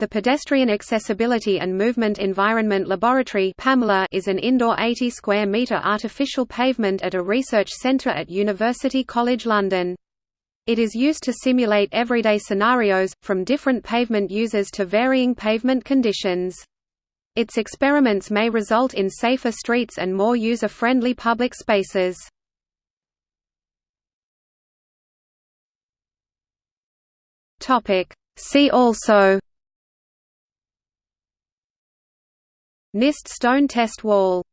The Pedestrian Accessibility and Movement Environment Laboratory is an indoor 80 square metre artificial pavement at a research centre at University College London. It is used to simulate everyday scenarios, from different pavement users to varying pavement conditions. Its experiments may result in safer streets and more user-friendly public spaces. See also NIST stone test wall